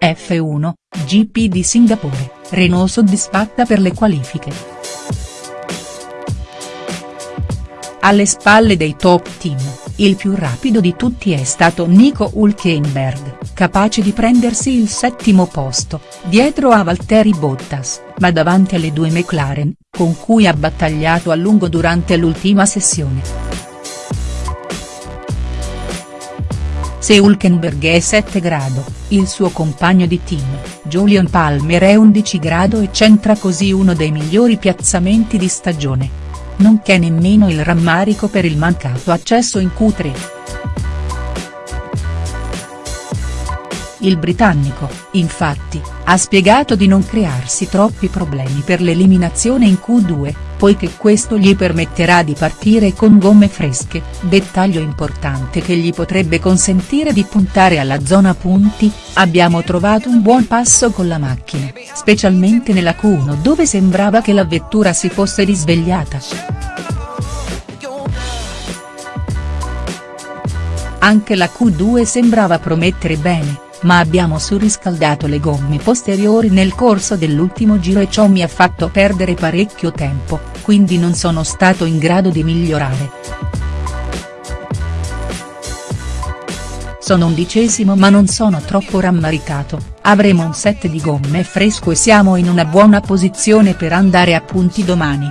F1, GP di Singapore, Renault soddisfatta per le qualifiche. Alle spalle dei top team, il più rapido di tutti è stato Nico Hülkenberg, capace di prendersi il settimo posto, dietro a Valtteri Bottas, ma davanti alle due McLaren, con cui ha battagliato a lungo durante l'ultima sessione. Se Hülkenberg è 7 grado, il suo compagno di team, Julian Palmer è 11 grado e centra così uno dei migliori piazzamenti di stagione nonché nemmeno il rammarico per il mancato accesso in Q3. Il britannico, infatti, ha spiegato di non crearsi troppi problemi per l'eliminazione in Q2, poiché questo gli permetterà di partire con gomme fresche, dettaglio importante che gli potrebbe consentire di puntare alla zona punti, abbiamo trovato un buon passo con la macchina, specialmente nella Q1 dove sembrava che la vettura si fosse risvegliata. Anche la Q2 sembrava promettere bene ma abbiamo surriscaldato le gomme posteriori nel corso dell'ultimo giro e ciò mi ha fatto perdere parecchio tempo, quindi non sono stato in grado di migliorare. Sono undicesimo ma non sono troppo rammaricato, avremo un set di gomme fresco e siamo in una buona posizione per andare a punti domani.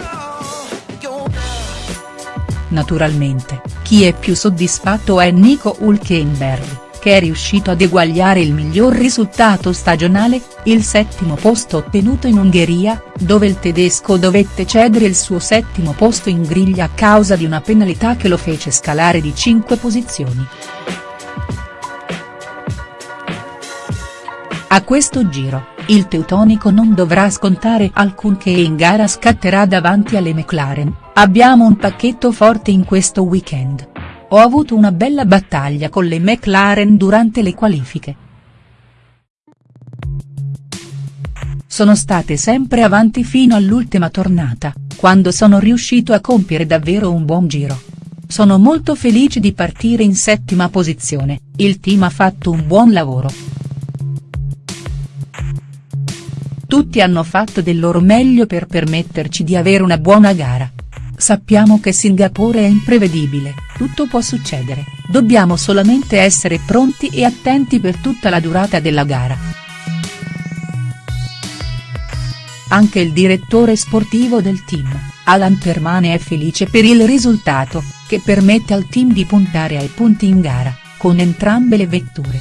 Naturalmente, chi è più soddisfatto è Nico Hülkenberg che è riuscito ad eguagliare il miglior risultato stagionale, il settimo posto ottenuto in Ungheria, dove il tedesco dovette cedere il suo settimo posto in griglia a causa di una penalità che lo fece scalare di 5 posizioni. A questo giro, il teutonico non dovrà scontare alcunché e in gara scatterà davanti alle McLaren, abbiamo un pacchetto forte in questo weekend. Ho avuto una bella battaglia con le McLaren durante le qualifiche. Sono state sempre avanti fino all'ultima tornata, quando sono riuscito a compiere davvero un buon giro. Sono molto felice di partire in settima posizione, il team ha fatto un buon lavoro. Tutti hanno fatto del loro meglio per permetterci di avere una buona gara. Sappiamo che Singapore è imprevedibile, tutto può succedere, dobbiamo solamente essere pronti e attenti per tutta la durata della gara. Anche il direttore sportivo del team, Alan Permane è felice per il risultato, che permette al team di puntare ai punti in gara, con entrambe le vetture.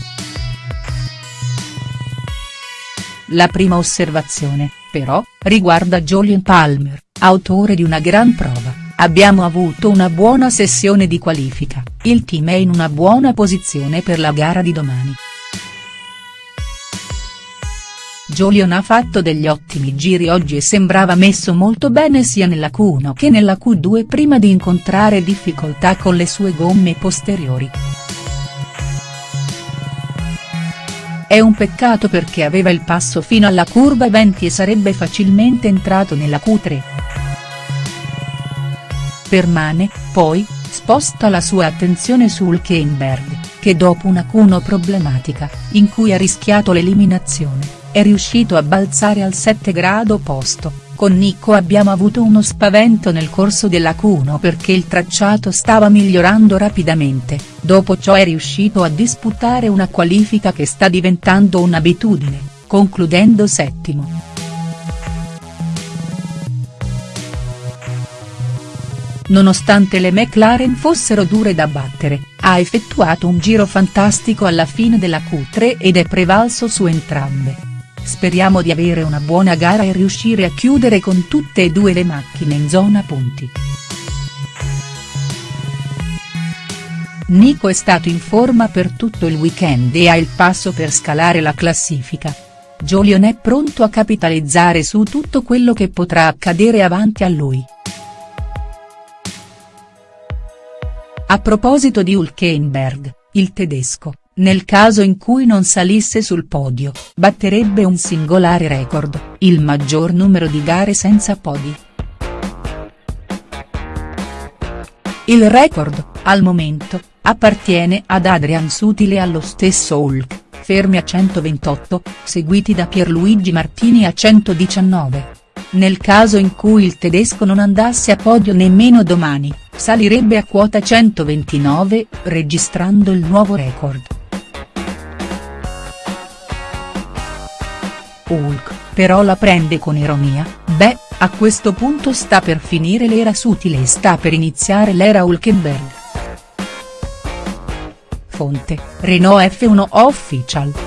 La prima osservazione, però, riguarda Julian Palmer autore di una gran prova, abbiamo avuto una buona sessione di qualifica, il team è in una buona posizione per la gara di domani. Jolion ha fatto degli ottimi giri oggi e sembrava messo molto bene sia nella Q1 che nella Q2 prima di incontrare difficoltà con le sue gomme posteriori. È un peccato perché aveva il passo fino alla curva 20 e sarebbe facilmente entrato nella Q3. Permane, poi, sposta la sua attenzione su Hulkenberg, che dopo una Q1 problematica, in cui ha rischiato l'eliminazione, è riuscito a balzare al 7 grado posto. Con Nico abbiamo avuto uno spavento nel corso della Q1 perché il tracciato stava migliorando rapidamente, dopo ciò è riuscito a disputare una qualifica che sta diventando un'abitudine, concludendo settimo. Nonostante le McLaren fossero dure da battere, ha effettuato un giro fantastico alla fine della Q3 ed è prevalso su entrambe. Speriamo di avere una buona gara e riuscire a chiudere con tutte e due le macchine in zona punti. Nico è stato in forma per tutto il weekend e ha il passo per scalare la classifica. Jolion è pronto a capitalizzare su tutto quello che potrà accadere avanti a lui. A proposito di Hulkenberg, il tedesco, nel caso in cui non salisse sul podio, batterebbe un singolare record, il maggior numero di gare senza podi. Il record, al momento, appartiene ad Adrian Sutil e allo stesso Hulk, fermi a 128, seguiti da Pierluigi Martini a 119. Nel caso in cui il tedesco non andasse a podio nemmeno domani, salirebbe a quota 129, registrando il nuovo record. Hulk, però la prende con ironia, beh, a questo punto sta per finire l'era Sutile e sta per iniziare l'era Hulkenberg. Fonte, Renault F1 Official.